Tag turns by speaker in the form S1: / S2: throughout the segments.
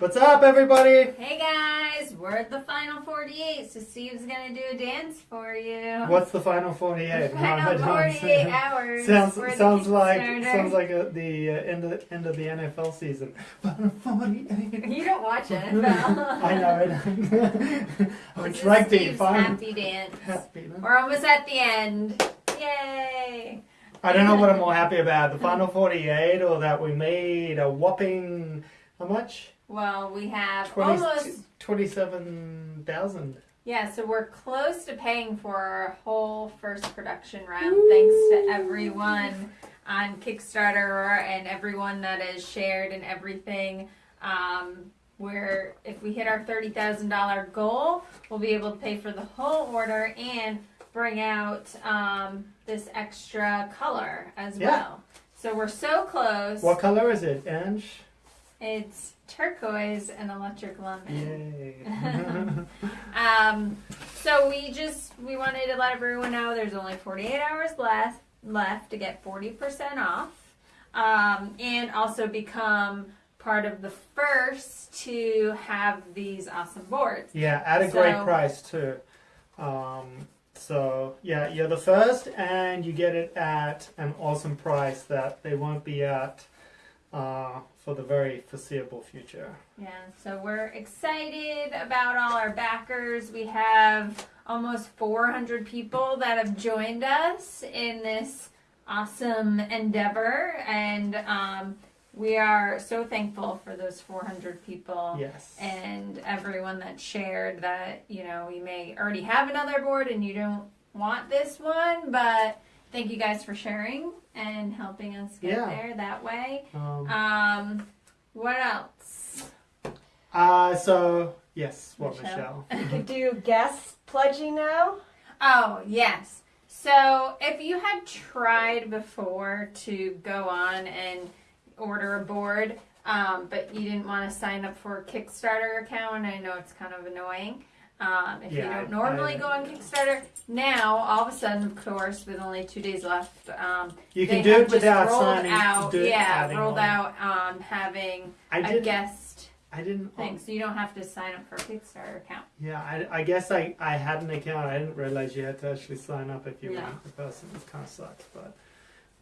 S1: What's up, everybody?
S2: Hey guys, we're at the final 48, so Steve's gonna do a dance for you.
S1: What's the final 48?
S2: Final
S1: No, I
S2: 48 hours.
S1: sounds sounds like sounds like a, the uh, end of end of the NFL season. Final 48.
S2: You don't watch NFL.
S1: I know it. oh, it's rugby.
S2: Steve's
S1: Fine.
S2: happy dance.
S1: Happy?
S2: We're almost at the end. Yay!
S1: I don't know what I'm more happy about: the final 48, or that we made a whopping how much?
S2: Well, we have
S1: 20
S2: almost.
S1: 27,000.
S2: Yeah, so we're close to paying for our whole first production round, thanks to everyone on Kickstarter and everyone that has shared and everything. Um, where if we hit our thirty thousand dollar goal, we'll be able to pay for the whole order and bring out um, this extra color as
S1: Yeah.
S2: well. So we're so close.
S1: What color is it, Ange?
S2: It's turquoise and electric lemon.
S1: Yay!
S2: Um, so we just we wanted to let everyone know there's only 48 hours left left to get 40% off, um, and also become part of the first to have these awesome boards.
S1: Yeah, at a great price too. Um, so yeah, you're the first, and you get it at an awesome price that they won't be at uh, for the very foreseeable future.
S2: Yeah, so we're excited about all our backers. We have almost 400 people that have joined us in this awesome endeavor, and um, we are so thankful for those 400 people
S1: Yes.
S2: and everyone that shared that you know we may already have another board and you don't want this one, but thank you guys for sharing and helping us get
S1: Yeah.
S2: there that way.
S1: Um,
S2: Um, what else?
S1: uh, so yes, what
S2: Michelle.
S1: Michelle?
S3: You could do guest pledging now.
S2: Oh, yes. So, if you had tried before to go on and order a board, um, but you didn't want to sign up for a Kickstarter account, I know it's kind of annoying. Um, if you
S1: Yeah,
S2: don't normally
S1: I-
S2: go on Kickstarter, now all of a sudden, of course, with only two days left, um,
S1: You
S2: they
S1: can do
S2: have
S1: it
S2: just
S1: without
S2: rolled
S1: signing.
S2: out,
S1: do it
S2: yeah, rolled
S1: on.
S2: out um, having
S1: I
S2: a
S1: didn't.
S2: guest
S1: I didn't.
S2: thing, so you don't have to sign up for a Kickstarter account.
S1: Yeah, I, I guess I, I had an account. I didn't realize you had to actually sign up if you
S2: No.
S1: weren't the person. It kind of sucks, but.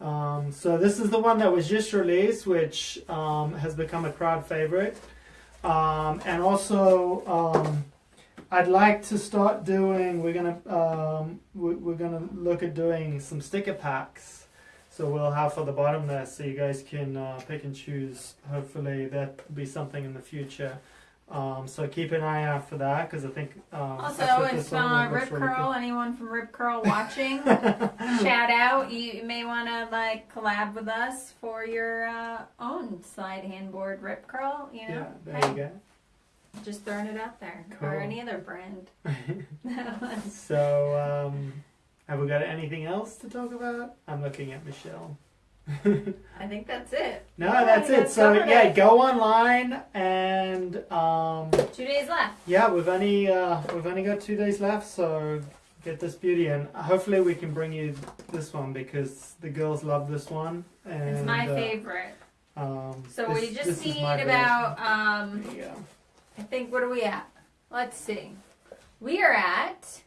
S1: Um, so this is the one that was just released, which um, has become a crowd favorite, um, and also um, I'd like to start doing. We're gonna um, we, we're gonna look at doing some sticker packs. So we'll have for the bottom there, so you guys can uh, pick and choose. Hopefully that will be something in the future. Um, so keep an eye out for that because I think. Um,
S2: Also,
S1: I put
S2: if
S1: this on
S2: uh, Rip
S1: really
S2: Curl, anyone from Rip Curl watching, shout out. You may want to like collab with us for your uh, own slide handboard Rip Curl. You
S1: Yeah,
S2: know,
S1: there
S2: Hey,
S1: you go.
S2: Just throwing it out there,
S1: Cool.
S2: or any other brand.
S1: So, um, have we got anything else to talk about? I'm looking at Michelle.
S2: I think that's it.
S1: No,
S3: Yeah,
S1: that's it. So yeah,
S3: it.
S1: go online and um,
S2: Two days left.
S1: yeah, we've only uh, we've only got two days left, so get this beauty and hopefully we can bring you this one because the girls love this one. And,
S2: It's my
S1: uh,
S2: favorite.
S1: Um,
S2: So
S1: this-
S2: we just need about um,
S1: version.
S2: I think what are we at? Let's see. We are at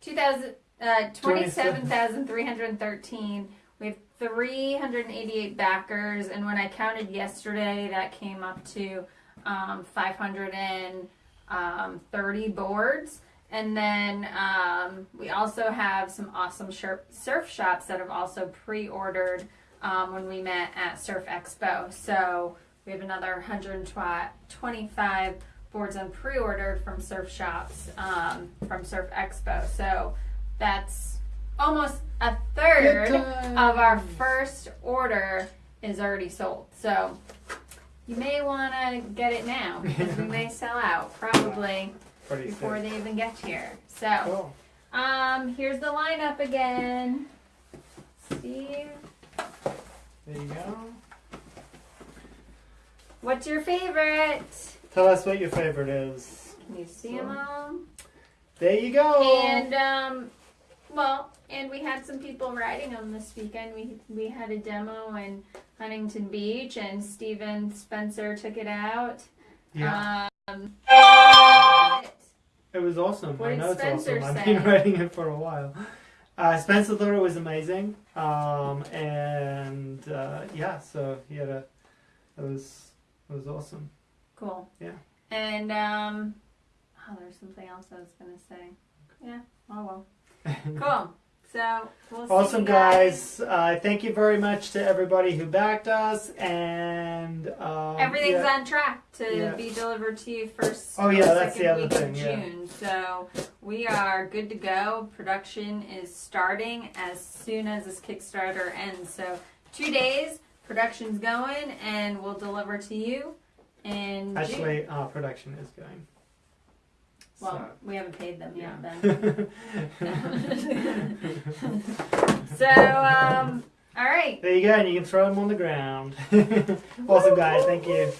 S2: 2000 uh, 27,313. We have 388 backers and when I counted yesterday that came up to um, 530 boards. And then um, we also have some awesome surf, surf shops that have also pre-ordered um, when we met at Surf Expo. So we have another 125 boards on pre-order from surf shops um, from Surf Expo. So that's almost a third of our first order is already sold. So you may want to get it now because we may sell out probably
S1: Pretty
S2: before
S1: sick.
S2: they even get here. So
S1: Cool.
S2: um, here's the lineup again. Steve,
S1: There you go.
S2: what's your favorite?
S1: Tell us what your favorite is.
S2: Can you see them all?
S1: There you go.
S2: And um, well, and we had some people riding them this weekend. We we had a demo in Huntington Beach, and Steven Spencer took it out,
S1: Yeah,
S2: Um,
S1: it was awesome.
S2: what
S1: I
S2: did
S1: know it's awesome. I've been writing it for a while. Uh, Spencer thought it was amazing, um, and uh, yeah, so he had a. It was it was awesome.
S2: Cool.
S1: Yeah.
S2: And um, oh, there's something else I was gonna say. Yeah. Oh well. Cool. So we'll see
S1: Awesome,
S2: you
S1: guys. Uh, thank you very much to everybody who backed us, and um,
S2: Everything's
S1: yeah.
S2: on track to
S1: Yeah.
S2: be delivered to you first.
S1: Oh, yeah, that's the other thing,
S2: Of
S1: yeah.
S2: June. So we are good to go. Production is starting as soon as this Kickstarter ends. So two days, production's going, and we'll deliver to you. In June.
S1: Actually, uh, production is going.
S2: well, we haven't paid them yet.
S1: so.
S2: Then. so um, all right.
S1: there you go, and you can throw them on the ground. awesome, guys. Thank you.